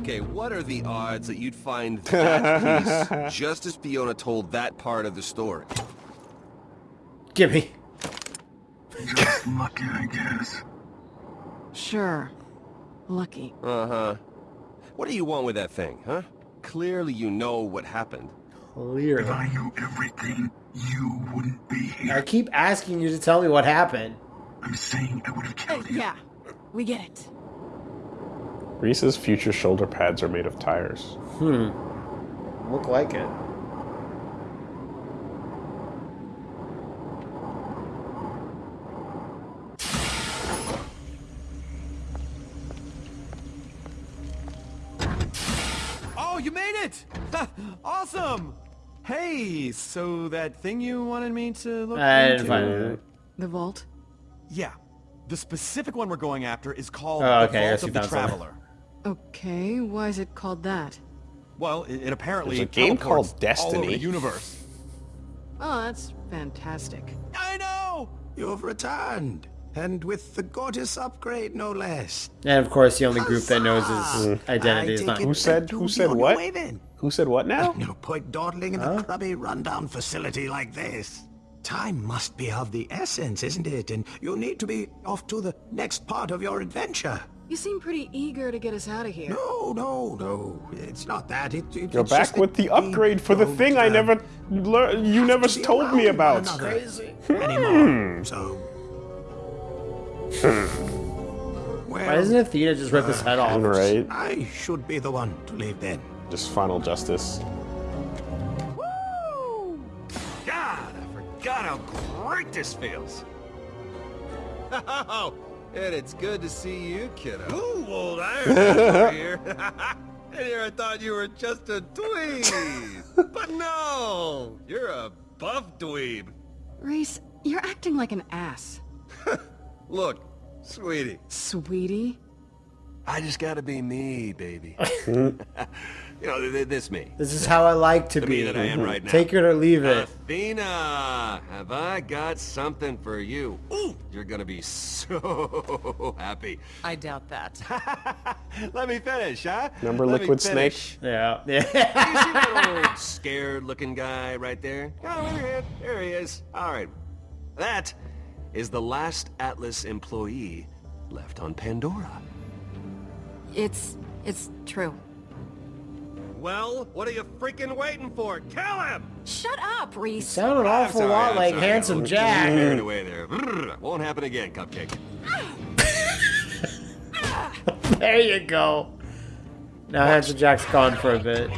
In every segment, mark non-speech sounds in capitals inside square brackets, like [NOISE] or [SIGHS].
Okay, what are the odds that you'd find [LAUGHS] that piece just as Fiona told that part of the story? Gimme. Just lucky, I guess. Sure. Lucky. Uh-huh. What do you want with that thing, huh? Clearly you know what happened. Clearly. If I knew everything, you wouldn't be here. I keep asking you to tell me what happened. I'm saying I would have Uh, killed you. yeah, we get it. Rhys's future shoulder pads are made of tires. Hmm. Look like it. Oh, you made it! awesome! Hey, so that thing you wanted me to look I into? didn't find it. The vault? Yeah. The specific one we're going after is called Oh, the okay, I Vault guess you of the found something. Traveler. Okay, why is it called that? Well, it, it apparently There's a game teleports called all over Destiny. the universe. Oh, that's fantastic. I know! You've returned, and with the goddess upgrade, no less. And of course, the only group that knows his mm. identity is not. Who said- who said be on your what? way then. Who said what now? No point dawdling in a crummy, rundown facility like this. Time must be of the essence, isn't it? And you need to be off to the next part of your adventure. You seem pretty eager to get us out of here. No, no, no. It's not that. It, it, You're it's back just with the upgrade for the thing I uh, never learned. you never to told me about. one another Hmm. Anymore. So. well, Why doesn't Athena just rip his head off? Right? I should be the one to leave then. Just final justice. Woo! God, I forgot how great this feels. [LAUGHS] And it's good to see you, kiddo. Ooh, old Iron over here. [LAUGHS] and here I thought you were just a dweeb. [LAUGHS] but no, you're a buff dweeb. Rhys, you're acting like an ass. [LAUGHS] Look, sweetie, Sweetie? I just gotta be me, baby. You know, th- th- this me. This is how I like to The be. me that I am mm-hmm. right now. Take it or leave it. Athena, have I got something for you? Ooh, you're gonna be so [LAUGHS] happy. I doubt that. [LAUGHS] Let me finish, huh? Remember Let Liquid finish. Snake? Yeah. Yeah. You see that [LAUGHS] old scared-looking guy right there? Oh, over here. There he is. All right. That is the last Atlas employee left on Pandora. It's... it's true. Well, what are you freaking waiting for? Kill him! Shut up, Rhys! Sound an I'm awful sorry, lot I'm like sorry. Handsome Jack. get away there. Won't happen again, Cupcake. [LAUGHS] There you go. Now Handsome Jack's gone for a bit.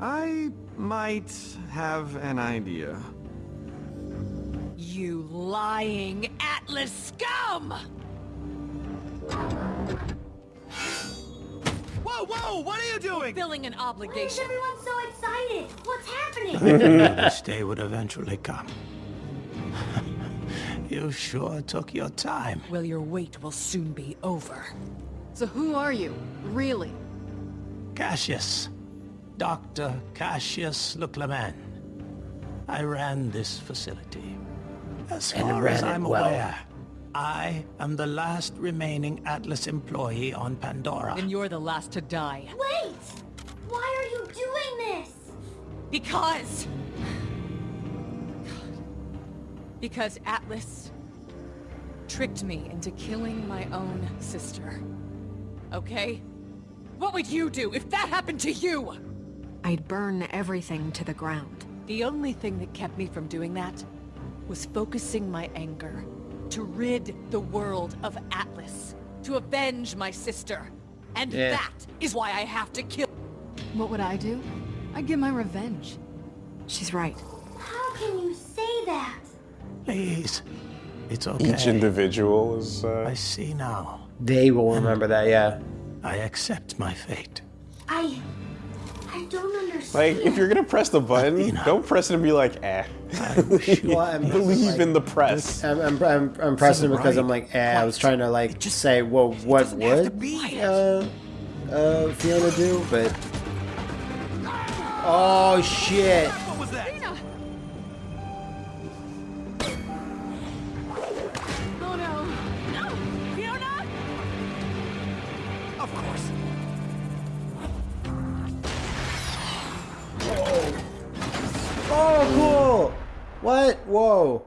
I might have an idea. You lying Atlas scum! Whoa, whoa! What are you doing? Filling an obligation. Why is everyone so excited? What's happening? [LAUGHS] This day would eventually come. [LAUGHS] you sure took your time. Well, your wait will soon be over. So who are you? Really? Cassius. Dr. Cassius Leclerman. I ran this facility. As And far as I'm well. aware, I am the last remaining Atlas employee on Pandora. And you're the last to die. Wait! Why are you doing this? Because... Because Atlas tricked me into killing my own sister. Okay? What would you do if that happened to you? I'd burn everything to the ground. The only thing that kept me from doing that was focusing my anger to rid the world of Atlas, to avenge my sister. And Yeah. that is why I have to kill- What would I do? I'd get my revenge. She's right. How can you say that? Please. It's okay. Each individual is. Uh, I see now. They will remember that, yeah. I accept my fate. I... I don't understand. like, if you're gonna press the button, Athena. don't press it and be like, eh. I wish you [LAUGHS] Well, I'm Believe like- in the press. I'm, I'm, I'm, I'm pressing it because I'm like, eh, I was trying to like just say, well, what doesn't have to would be. uh, uh, Fiona do? But oh shit! Whoa.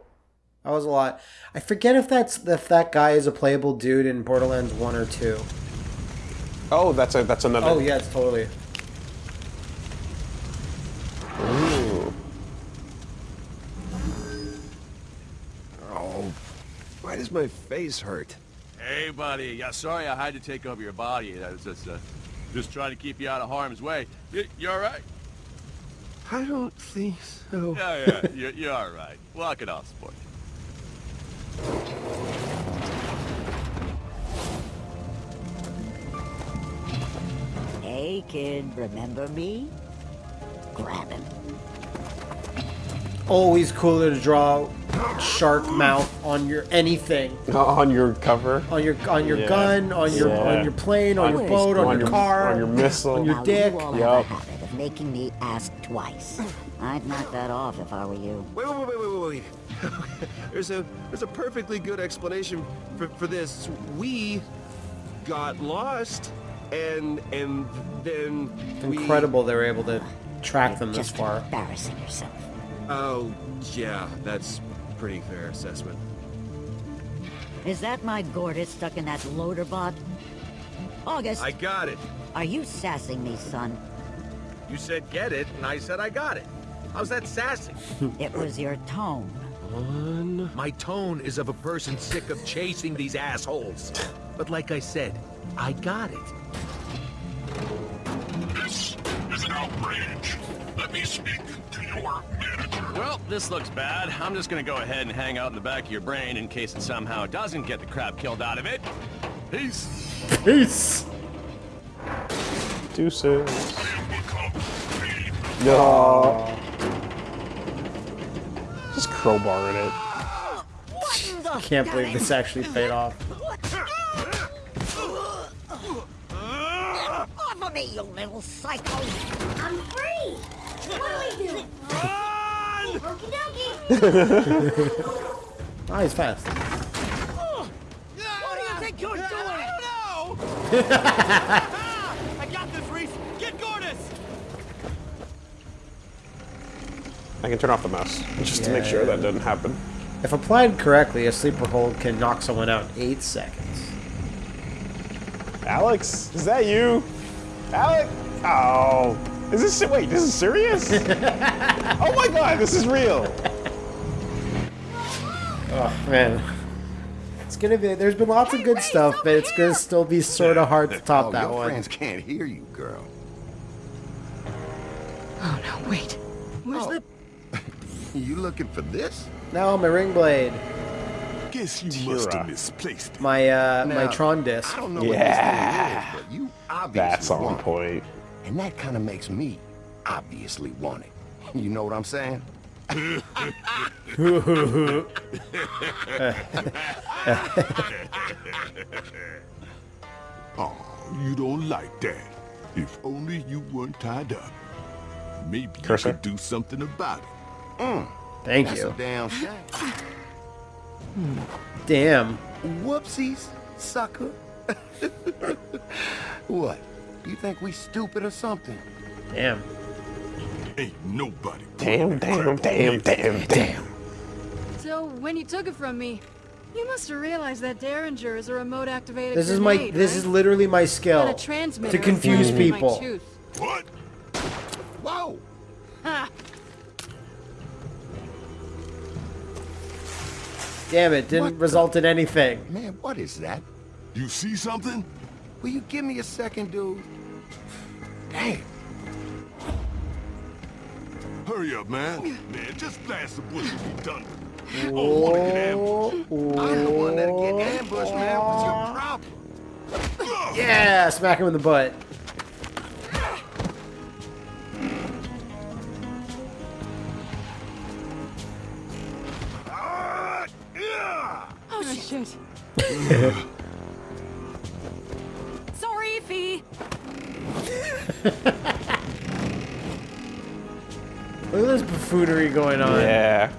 That was a lot. I forget if that's if that guy is a playable dude in Borderlands 1 or 2. Oh, that's a that's another. Oh, yeah, it's totally. Ooh. Oh, why does my face hurt? Hey, buddy. Yeah, sorry I had to take over your body. I was just, uh, just trying to keep you out of harm's way. You, you all right? I don't think so. Yeah, yeah. You're, you're all right. Walk it off, sport. Hey, kid, remember me? Grab him. Always cooler to draw shark mouth on your anything. [LAUGHS] On your cover. On your on your Yeah. gun, on your Yeah. on your plane, on, your boat, on, on your your- car, on your missile. on your dick. you all Yup. have a habit of making me ask twice. [CLEARS THROAT] I'd knock that off if I were you. Wait, wait, wait, wait, wait, wait. [LAUGHS] there's a there's a perfectly good explanation for, for this. We got lost, and and then we- Incredible they were able to track them this Just far. embarrassing yourself. Oh, yeah, that's pretty fair assessment. Is that my Gortys stuck in that loader bot? August, I got it. are you sassing me, son? You said get it, and I said I got it. How's that sassy? It was your tone. My tone is of a person sick of chasing these assholes. But like I said, I got it. This is an outrage. Let me speak to your manager. Well, this looks bad. I'm just gonna go ahead and hang out in the back of your brain in case it somehow doesn't get the crap killed out of it. Peace. Peace. Deuces. No. Just crowbar in it. [LAUGHS] Can't believe this actually paid off. Off of me, you little psycho! I'm free! What do we do? Okie dokie! Ah, he's fast. What do you think you're doing? I [LAUGHS] got this, Rhys. Get Gortys. I can turn off the mouse just to make sure that doesn't happen. If applied correctly, a sleeper hold can knock someone out in eight seconds. Alex, is that you? Alex? Oh. Is this wait, this is serious? [LAUGHS] oh my god, this is real. Oh man. It's gonna be there's been lots of good stuff, but it's gonna still be sorta hard to top oh, that your one. friends can't hear you, girl. Oh no, wait. Where's [LAUGHS] the... You looking for this? No, my ring blade. Guess you must have misplaced it. My uh my Tron disc. I don't know Yeah. what this thing is, but you obviously That's on want it. point. And that kind of makes me obviously want it. [LAUGHS] You know what I'm saying? [LAUGHS] Oh, you don't like that. If only you weren't tied up. Maybe you could do something about it. Thank That's you. a damn shame. Damn. Whoopsies, sucker. [LAUGHS] what? You think we stupid or something? Damn. Ain't nobody. Damn, damn, damn, damn, damn. So, when you took it from me, you must have realized that Derringer is a remote activated This is my this right? is literally my skill. And a To confuse inside of my people. What? Whoa! Ha! Damn it, didn't What result in anything. Man, what is that? You see something? Will you give me a second, dude? Damn. Hurry up, man. Man, just blast the bush and be done. with it. Oh, wanna get ambushed. I'm the one that'll get ambushed, man. What's your oh. problem? Yeah, smack him in the butt. Oh, shit. [LAUGHS] Sorry, Fee. Look at this buffoonery going on. Yeah.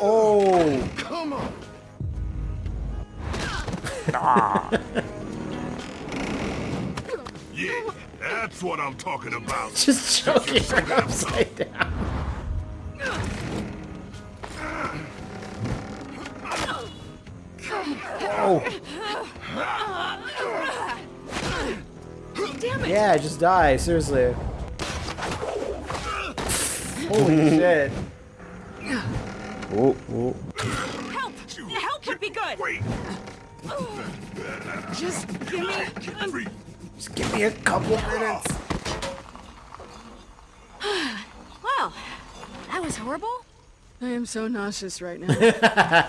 Oh. Come on. Ah. [LAUGHS] Yeah, that's what I'm talking about. [LAUGHS] Just choking her upside down. Yeah, just die, seriously. Holy [LAUGHS] shit. Oh, oh. Help! Help would be good! Just give me. Just give me a couple minutes. [SIGHS] Well, that was horrible. I am so nauseous right now. [LAUGHS]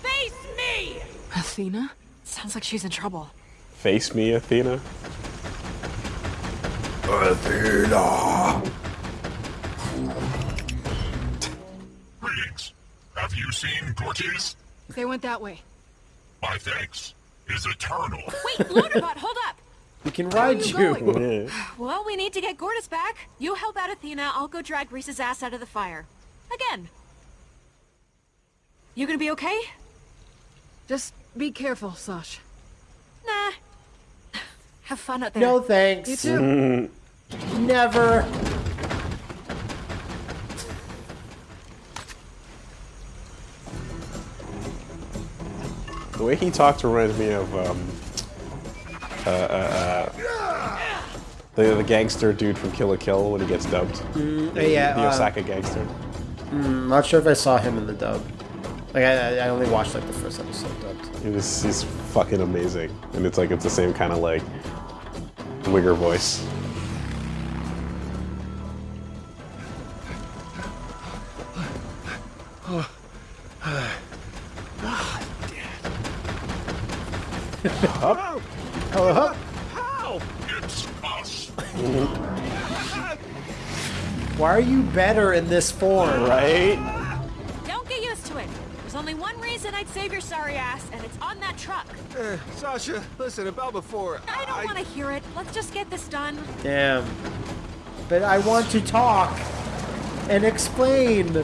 Face me! Athena? Sounds like she's in trouble. Face me, Athena. Athena! Greetings. Have you seen Gortys? They went that way. My thanks is eternal. Wait, Loaderbot, hold up! We can ride you you. [LAUGHS] Well, we need to get Gortys back. You help out Athena, I'll go drag Rhys's ass out of the fire. Again. You gonna be okay? Just be careful, Sash. Nah. [SIGHS] Have fun out there. No thanks. You too. [LAUGHS] Never. The way he talked reminds me of um, uh, uh, uh, the the gangster dude from Kill la Kill when he gets dubbed. Mm, The- yeah, the uh, Osaka gangster. Mm, not sure if I saw him in the dub. Like I, I only watched like the first episode dubbed. He was he's fucking amazing, and it's like it's the same kind of like wigger voice. Are you better in this form? Right? Don't get used to it. There's only one reason I'd save your sorry ass, and it's on that truck. Uh, Sasha, listen, about before... I don't want to hear it. Let's just get this done. Damn. But I want to talk and explain.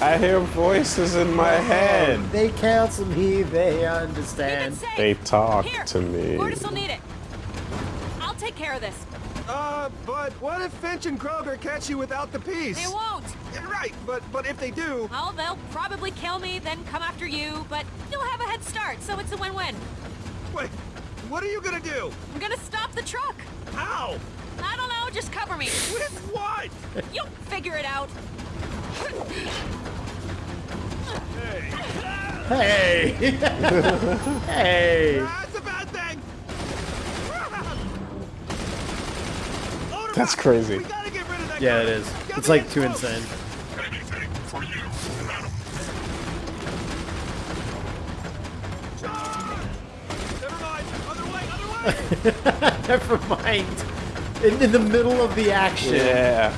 I hear voices in my head. They counsel me. They understand. They talk Here, to me. Gortys will need it. I'll take care of this. Uh, but what if Finch and Kroger catch you without the piece? They won't. Yeah, Right, but but if they do... Well, they'll probably kill me, then come after you, but you'll have a head start, so it's a win-win. Wait, what are you gonna do? I'm gonna stop the truck. How? I don't know, just cover me. With what? You'll figure it out. Hey. hey. [LAUGHS] That's a bad thing! That's crazy. Yeah, it is. It's like too insane. Anything for you, madam. Never mind. In, in the middle of the action. Yeah.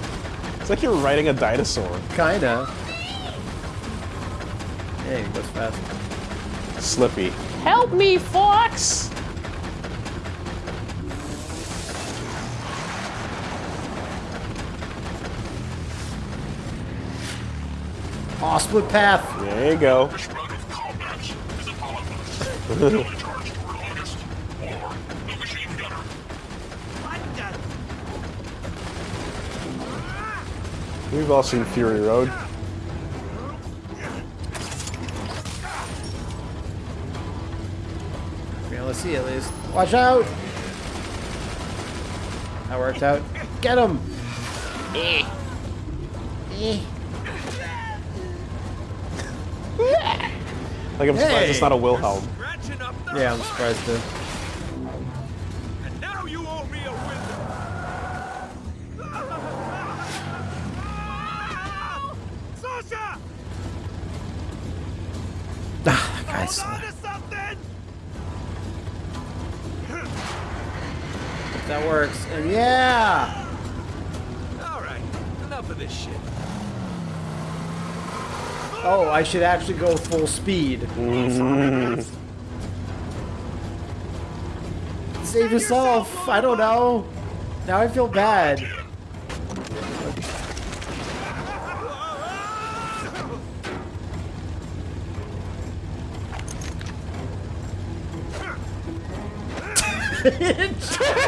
It's like you're riding a dinosaur. Kinda. Hey, he goes fast. Slippy. Help me, Fox! Aw, split path. There you go. This run of combat is upon us. You'll be charged for August or the machine gunner. We've all seen Fury Road. Yeah, let's see at least. Watch out! That worked out. Get him! Eh. Eh. Like I'm surprised it's not a Wilhelm. Yeah, I'm surprised too. And now you owe me a wizard! [LAUGHS] Sasha! Ah, that guy's Hold something! That works. And yeah! Alright, enough of this shit. Oh, I should actually go full speed. Mm-hmm. Save yourself! I don't know. Now I feel bad. [LAUGHS] [LAUGHS]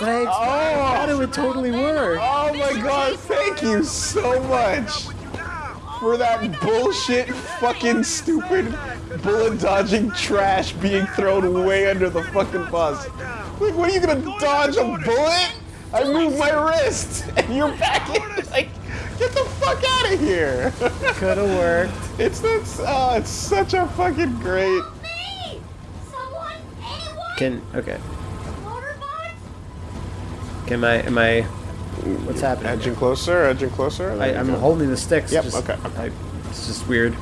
But I, I thought it would totally work. Oh my god, thank you so much for that bullshit fucking stupid bullet dodging trash being thrown way under the fucking bus. Like, what are you gonna dodge a bullet? I moved my wrist and you're back in. Like, get the fuck out of here. Could have worked. It's it's oh, uh, it's such a fucking great. Me! Someone? Anyone? Can okay. Motorbots? Can I? Am I? What's happening? Edging closer, edging closer. I, I'm go. holding the sticks. Yep, Just, okay, I, it's just weird. [LAUGHS]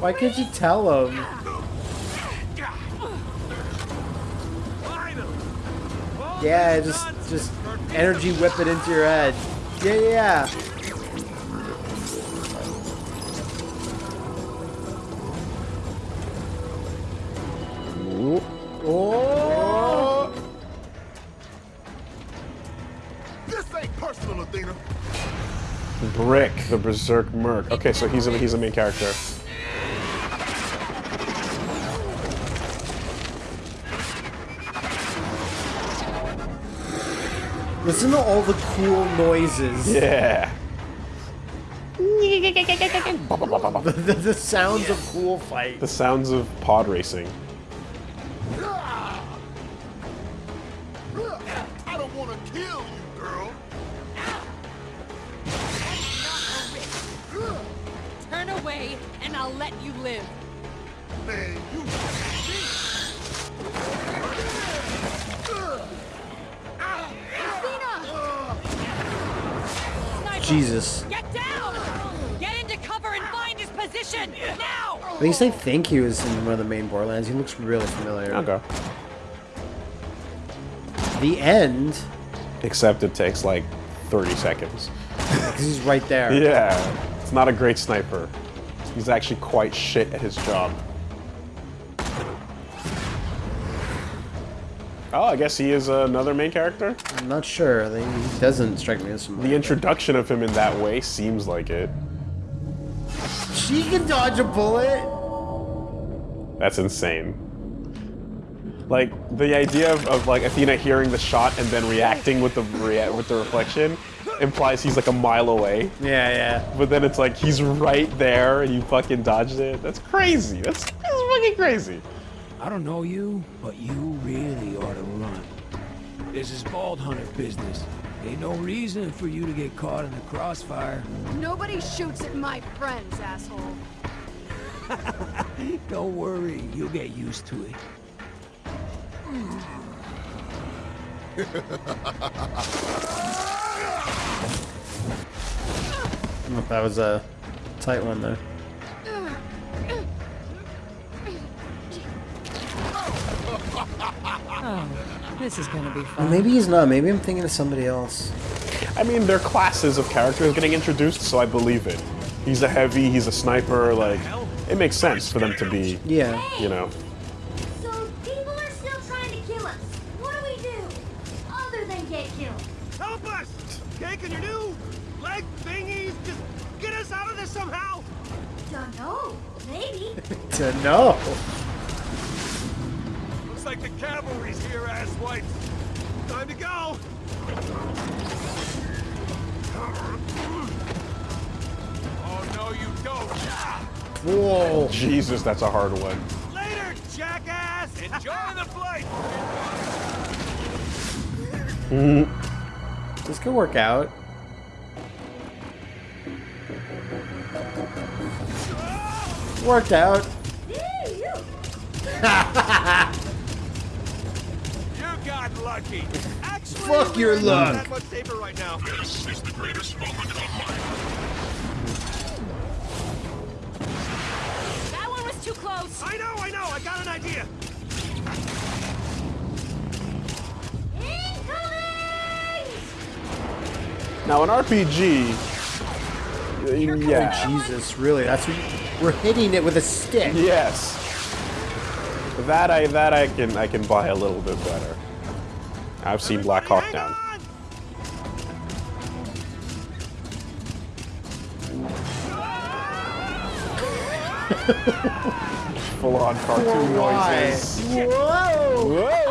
Why can't you tell him? Yeah, just just energy whip it into your head. Yeah, yeah, yeah. Berserk Merc. Okay, so he's a he's a main character. Listen to all the cool noises. Yeah. [LAUGHS] the, the, the sounds of cool fight. The sounds of pod racing. Away, and I'll let you live. Man, you Jesus. Get down! Get into cover and find his position now! At least I think he was in one of the main Borderlands. He looks really familiar. Okay. The end, Except it takes like 30 seconds. [LAUGHS] because he's right there. Yeah. It's not a great sniper. He's actually quite shit at his job. Oh, I guess he is another main character? I'm not sure. He doesn't strike me as someone. The introduction of him in that way seems like it. She can dodge a bullet. That's insane. Like the idea of, of like Athena hearing the shot and then reacting with the rea- with the reflection implies he's like a mile away. Yeah, yeah. But then it's like he's right there and you fucking dodged it. That's crazy. That's, that's fucking crazy. I don't know you, but you really ought to run. This is Vault Hunter business. Ain't no reason for you to get caught in the crossfire. Nobody shoots at my friends, asshole. [LAUGHS] Don't worry, you'll get used to it. That was a tight one though. Oh, this is gonna be Well, fun. maybe he's not. Maybe I'm thinking of somebody else. I mean, they're classes of characters getting introduced, so I believe it. He's a heavy, he's a sniper, like, it makes sense for them to be, Yeah. you know. Help us! Okay, can your new leg thingies just get us out of this somehow? Don't know. Maybe. [LAUGHS] To know. Looks like the cavalry's here, asswipes. Time to go. Oh no, you don't. Whoa. [LAUGHS] Jesus, that's a hard one. Later, jackass. Enjoy the flight. [LAUGHS] This could work out. Worked out. [LAUGHS] You got lucky. Actually, Fuck your luck. That much safer right now. This is the greatest moment of my That Now, an RPG, uh, Yeah. Oh, Jesus, really? That's what you, we're hitting it with a stick. Yes. That I that I can I can buy a little bit better. I've seen Black Hawk Down. Full on [LAUGHS] cartoon Why? noises. Whoa! Oh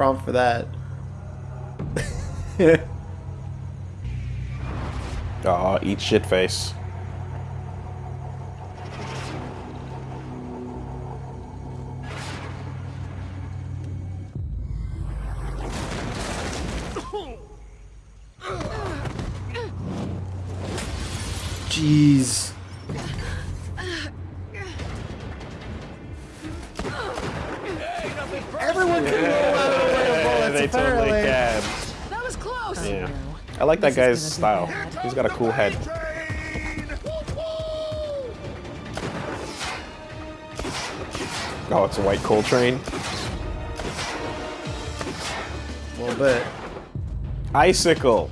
Prompt for that. [LAUGHS] Aw, eat shit face. Jeez. Like that guy's style. He's got a cool head. Oh, it's a white coal train. A little bit. Icicle.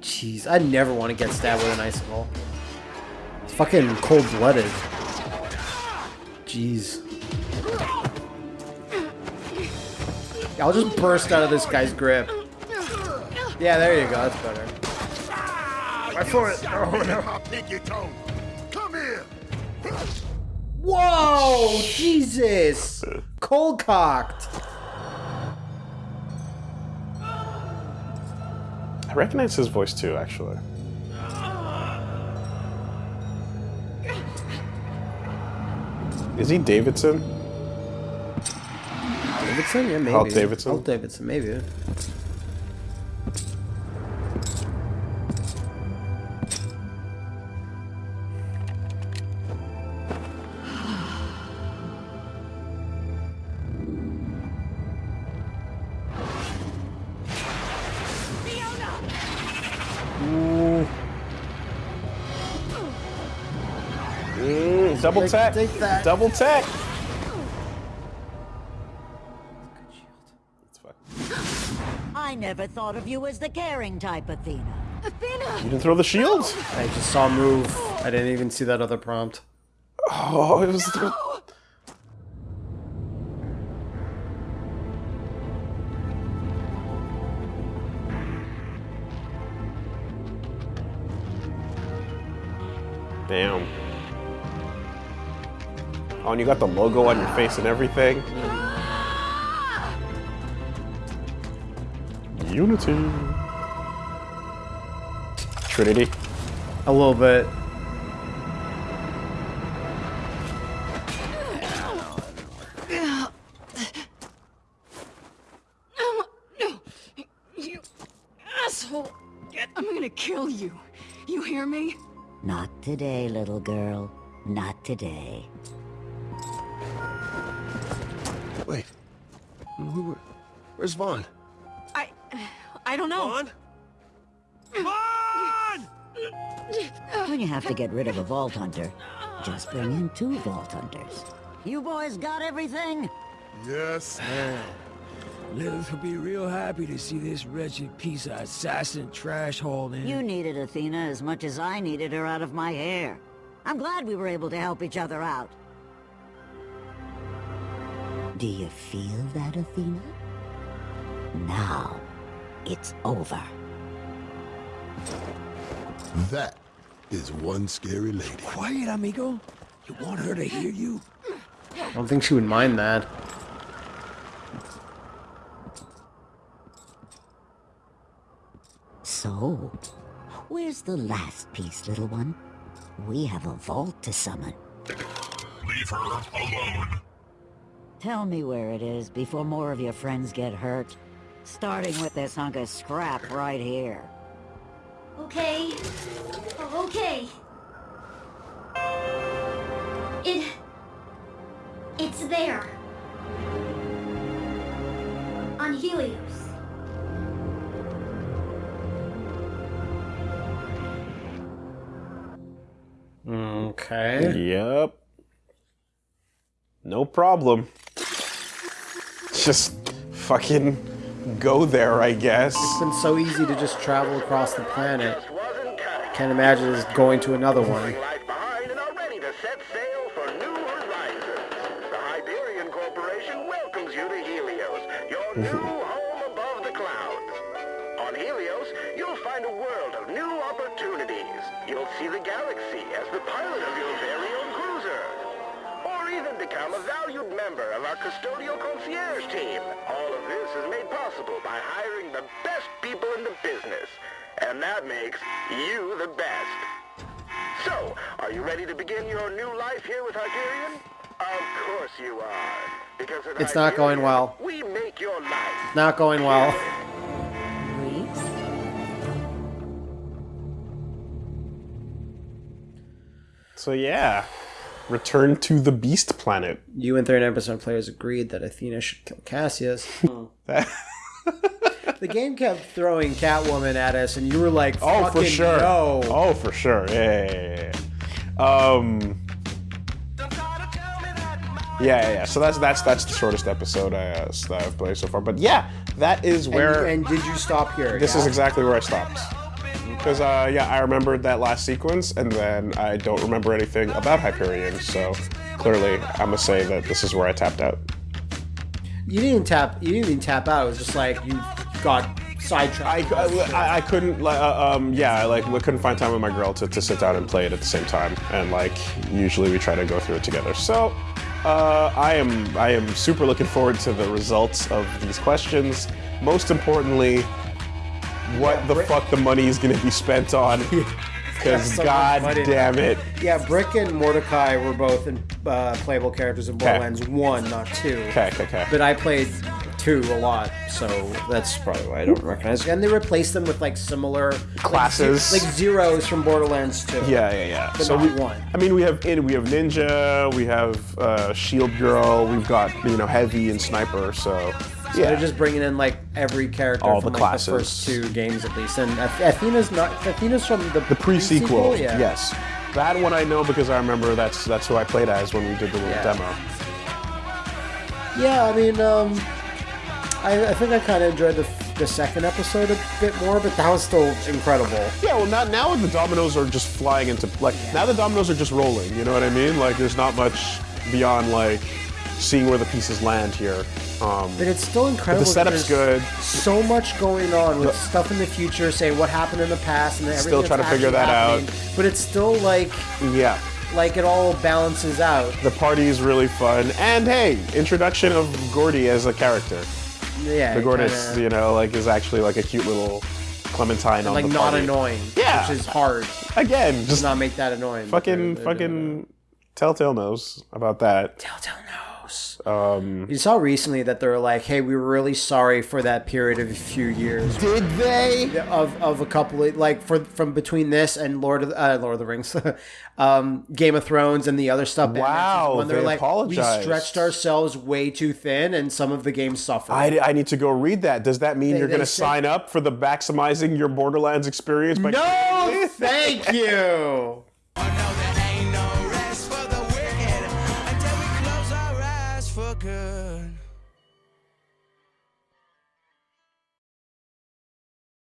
Jeez, I never want to get stabbed with an icicle. It's fucking cold-blooded. Jeez. I'll just burst out of this guy's grip. Yeah, there you go. That's better. My foot. Oh no. I'll pick your toe. Come here. Whoa! Jesus! Cold cocked. I recognize his voice too, actually. Is he Davidson? Davidson? Yeah, maybe. Hal Davidson? Hal Davidson, maybe. Double Take- tech. Double tech. I never thought of you as the caring type, Athena. Athena! You didn't throw the shield? I just saw move. I didn't even see that other prompt. Oh, it was. The... Damn. Oh, and you got the logo on your face and everything. Unity. Trinity. A little bit. No! You asshole! I'm gonna kill you. You hear me? Not today, little girl. Not today. Wait. Who, where's Vaughn? I... I don't know. Vaughn? When you have to get rid of a Vault Hunter, just bring in two Vault Hunters. You boys got everything? Yes, man. Lilith will be real happy to see this wretched piece of assassin trash hauled in. You needed Athena as much as I needed her out of my hair. I'm glad we were able to help each other out. Do you feel that, Athena? Now, it's over. That is one scary lady. Quiet, amigo. You want her to hear you? I don't think she would mind that. So, where's the last piece, little one? We have a vault to summon. Leave her alone. Tell me where it is before more of your friends get hurt. Starting with this hunk of scrap right here. Okay. Oh, okay. It... It's there. On Helios. Okay. Yep. No problem. Just fucking go there, I guess. It's been so easy to just travel across the planet. Can't imagine just going to another one. new home above the clouds. On Helios, you'll find a world of new opportunities. You'll see the galaxy as the pilot of your very own cruiser. Or even become a valued member of our custodial concierge team. All of this is made possible by hiring the best people in the business. And that makes you the best. So, are you ready to begin your new life here with Hyperion? Of course you are. Because at It's not going well. We make your life Not going well. So yeah, return to the Beast Planet. You and 39% of players agreed that Athena should kill Cassius. [LAUGHS] the game kept throwing Catwoman at us, and you were like, Oh, for sure. no." Oh, for sure. Yeah, yeah, yeah. Um. Yeah, yeah, yeah. So that's that's that's the shortest episode I, uh, that I've played so far. But yeah, that is And, where. and did you stop here? This yeah? is exactly where I stopped. Because, uh, yeah, I remembered that last sequence, and then I don't remember anything about Hyperion, so clearly I'm gonna say that this is where I tapped out. You didn't tap. You didn't even tap out. It was just like you got sidetracked. I, I, I couldn't, uh, um, yeah, I, like, we couldn't find time with my girl to, to sit down and play it at the same time, and, like, usually we try to go through it together. So, uh, I am, I am super looking forward to the results of these questions. Most importantly, what the fuck the money is gonna be spent on. [LAUGHS] Because so god damn it. Yeah, Brick and Mordecai were both in, uh, playable characters in Borderlands 1, not 2. Okay, okay, okay. But I played 2 a lot, so that's probably why I don't recognize And they replaced them with like similar Classes. Like, like zeros from Borderlands 2. Yeah, yeah, yeah. So we, one. I mean, we have in, we have ninja, we have uh, shield girl, we've got you know heavy and sniper. So So yeah, they're just bringing in like every character All from the like, classes. the first two games at least. And Athena's not Athena's from the, the pre-sequel. yeah. Yes, that one I know because I remember that's that's who I played as when we did the little Yeah. demo. Yeah, I mean, um, I, I think I kind of enjoyed the, the second episode a bit more, but that was still incredible. Yeah, well, now now the dominoes are just flying into like now the dominoes are just rolling. You know what I mean? Like there's not much beyond like seeing where the pieces land here. Um, But it's still incredible. the setup's good. So much going on with The- stuff in the future, saying what happened in the past, and everything Still trying to figure that out. But it's still like Yeah. like it all balances out. The party is really fun, and hey, introduction of Gordy as a character. Yeah, the kinda- you know, like is actually like a cute little Clementine and on like the not party. annoying. Yeah. which is hard. Again, Does just not make that annoying. fucking they're- they're doing fucking Telltale knows about that. Telltale knows. Um, You saw recently that they were like, "Hey, we were really sorry for that period of a few years." Did they? Of of a couple of like for from between this and Lord of the- uh, Lord of the Rings, [LAUGHS] um, Game of Thrones, and the other stuff. Batman Wow, season one, they're they like, apologized. we stretched ourselves way too thin, and some of the games suffered. I, I need to go read that. Does that mean They- you're going to sign up for the maximizing your Borderlands experience? By no, [LAUGHS] thank you. [LAUGHS]